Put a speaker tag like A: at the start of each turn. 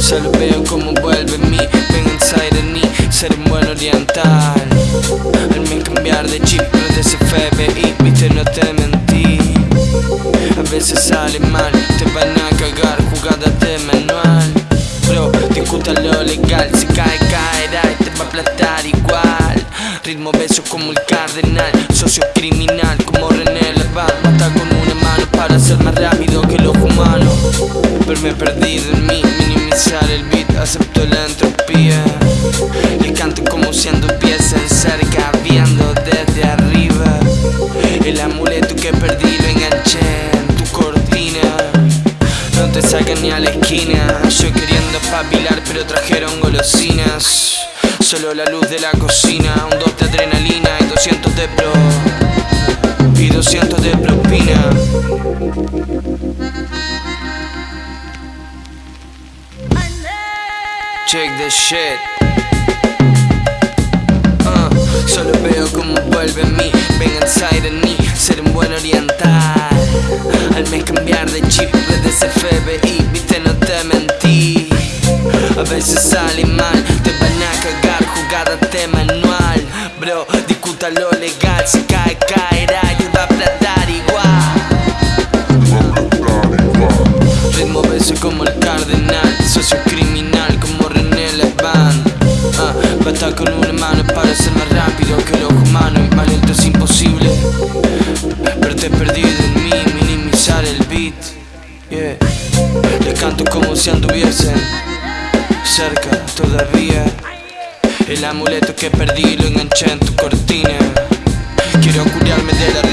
A: Solo veo como vuelve mí Ven inside de mí Ser un buen oriental. Al cambiar de chip No de ese FBI Viste no te mentí. A veces sale mal Te van a cagar Jugada de manual. Bro, discuta lo legal Si cae, caerá y te va a aplastar igual. Ritmo beso como el cardenal Socio criminal como René Levar Mata con una mano para ser más rápido que los humanos Verme perdido en mí acepto la entropía Le canto como si anduviesen cerca Viendo desde arriba El amuleto que perdí lo enganché en tu cortina. No te sacan ni a la esquina. Yo queriendo papilar pero trajeron golosinas. Solo la luz de la cocina Un dos de adrenalina y 200 de pro Y 200 de propina Check the shit. Uh, Solo veo como vuelve en mí. Ven inside en mí Ser un buen oriental. Al mes cambiar de chip Desde FBI Viste no te mentí. A veces sale mal Te van a cagar jugada de manual. Bro, discuta lo legal Si cae, caerá va a aplastar igual. Ritmo beso como el cardenal Socio criminal como Con una mano para ser más rápido que los humanos Y más lento es imposible Verte perdido en mí, minimizar el beat. Yeah. Les canto como si anduviesen cerca todavía. El amuleto que perdí lo enganché en tu cortina. Quiero curarme de la